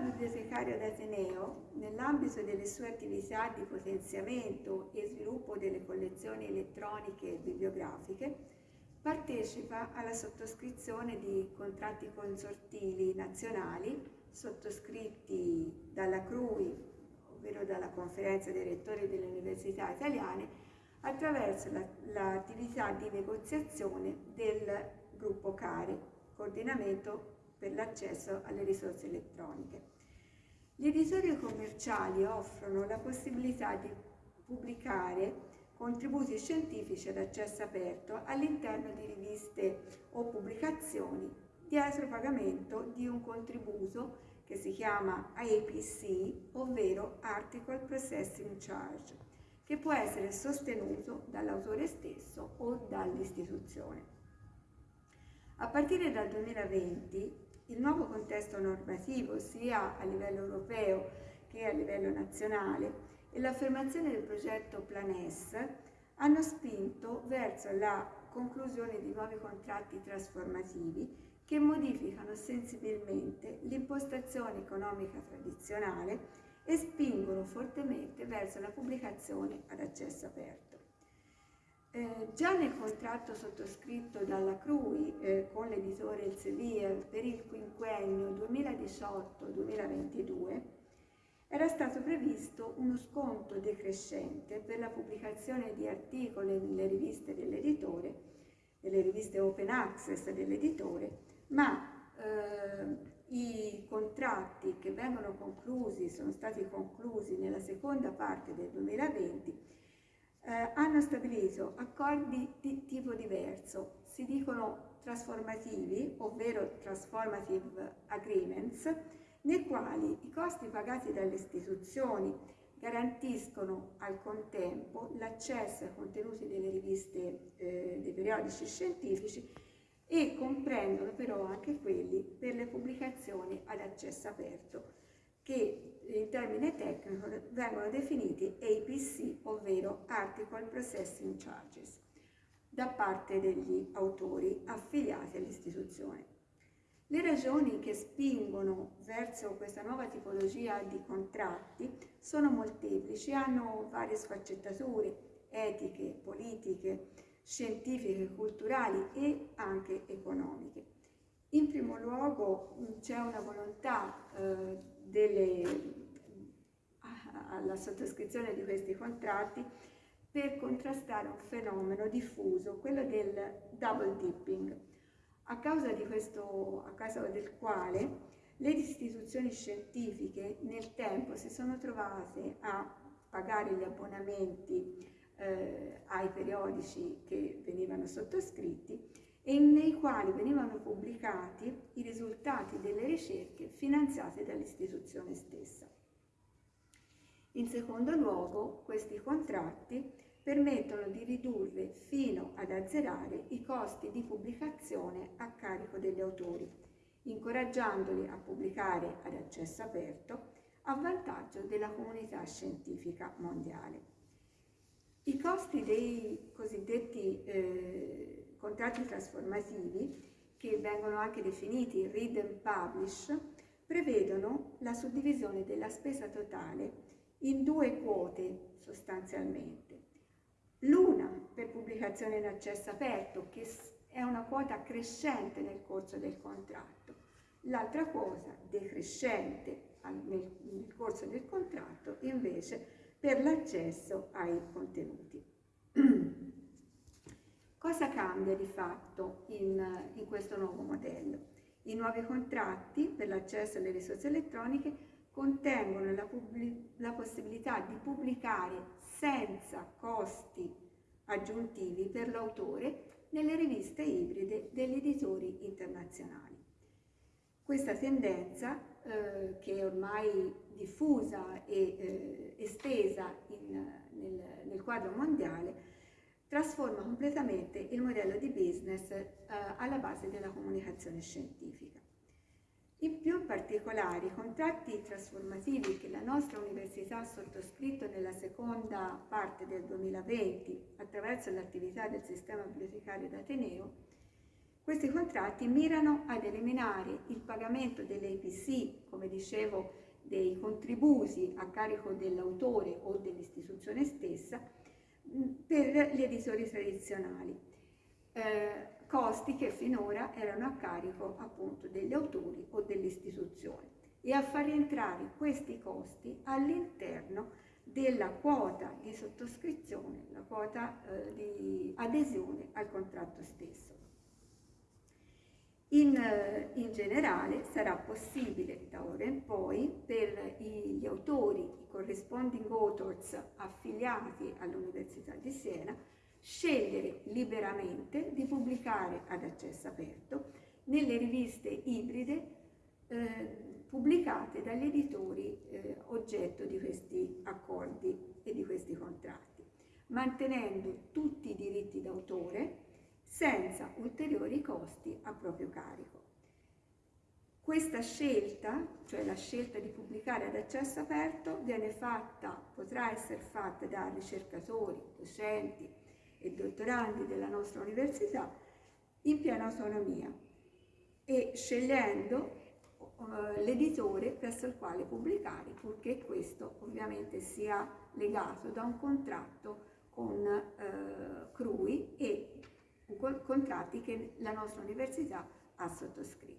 bibliotecario d'Ateneo, nell'ambito delle sue attività di potenziamento e sviluppo delle collezioni elettroniche e bibliografiche, partecipa alla sottoscrizione di contratti consortili nazionali sottoscritti dalla CRUI, ovvero dalla Conferenza dei Rettori delle Università Italiane, attraverso l'attività la, di negoziazione del gruppo CARE, coordinamento per l'accesso alle risorse elettroniche. Gli editori commerciali offrono la possibilità di pubblicare contributi scientifici ad accesso aperto all'interno di riviste o pubblicazioni dietro pagamento di un contributo che si chiama APC, ovvero Article Processing Charge, che può essere sostenuto dall'autore stesso o dall'istituzione. A partire dal 2020 il nuovo contesto normativo sia a livello europeo che a livello nazionale e l'affermazione del progetto Planes hanno spinto verso la conclusione di nuovi contratti trasformativi che modificano sensibilmente l'impostazione economica tradizionale e spingono fortemente verso la pubblicazione ad accesso aperto. Eh, già nel contratto sottoscritto dalla CRUI eh, con l'editore Elsevier per il quinquennio 2018-2022 era stato previsto uno sconto decrescente per la pubblicazione di articoli nelle riviste dell'editore, nelle riviste open access dell'editore, ma eh, i contratti che vengono conclusi, sono stati conclusi nella seconda parte del 2020, eh, hanno stabilito accordi di tipo diverso, si dicono trasformativi, ovvero transformative agreements, nei quali i costi pagati dalle istituzioni garantiscono al contempo l'accesso ai contenuti delle riviste eh, dei periodici scientifici e comprendono però anche quelli per le pubblicazioni ad accesso aperto, che in termine tecnico vengono definiti APC, ovvero Article Processing Charges, da parte degli autori affiliati all'istituzione. Le ragioni che spingono verso questa nuova tipologia di contratti sono molteplici, hanno varie sfaccettature etiche, politiche, scientifiche, culturali e anche economiche. In primo luogo c'è una volontà eh, delle, alla sottoscrizione di questi contratti per contrastare un fenomeno diffuso, quello del double dipping, a causa, questo, a causa del quale le istituzioni scientifiche nel tempo si sono trovate a pagare gli abbonamenti eh, ai periodici che venivano sottoscritti e nei quali venivano pubblicati i risultati delle ricerche finanziate dall'istituzione stessa. In secondo luogo, questi contratti permettono di ridurre fino ad azzerare i costi di pubblicazione a carico degli autori, incoraggiandoli a pubblicare ad accesso aperto a vantaggio della comunità scientifica mondiale. I costi dei cosiddetti eh, contratti trasformativi, che vengono anche definiti read and publish, prevedono la suddivisione della spesa totale in due quote sostanzialmente. L'una per pubblicazione in accesso aperto, che è una quota crescente nel corso del contratto, l'altra quota decrescente nel, corso del contratto invece per l'accesso ai contenuti. Cosa cambia di fatto in, in questo nuovo modello? I nuovi contratti per l'accesso alle risorse elettroniche contengono la, la, possibilità di pubblicare senza costi aggiuntivi per l'autore nelle riviste ibride degli editori internazionali. Questa tendenza, eh, che è ormai diffusa e eh, estesa in, nel, nel quadro mondiale, trasforma completamente il modello di business eh, alla base della comunicazione scientifica. In più particolare, i contratti trasformativi che la nostra università ha sottoscritto nella seconda parte del 2020 attraverso l'attività del sistema bibliotecario d'Ateneo Questi contratti mirano ad eliminare il pagamento delle IPC, come dicevo, dei contributi a carico dell'autore o dell'istituzione stessa per gli editori tradizionali, eh, costi che finora erano a carico appunto degli autori o dell'istituzione e a far rientrare questi costi all'interno della quota di sottoscrizione, la quota eh, di adesione al contratto stesso. In, eh, in, generale sarà possibile da ora in poi per gli autori, i corresponding authors affiliati all'Università di Siena, scegliere liberamente di pubblicare ad accesso aperto nelle riviste ibride eh, pubblicate dagli editori eh, oggetto di questi accordi e di questi contratti, mantenendo tutti i diritti d'autore senza ulteriori costi a proprio carico. Questa scelta, cioè la scelta di pubblicare ad accesso aperto, viene fatta, potrà essere fatta da ricercatori, docenti e dottorandi della nostra università in piena autonomia e scegliendo uh, l'editore presso il quale pubblicare, purché questo ovviamente sia legato da un contratto con uh, CRUI e contratti che la nostra università ha sottoscritto.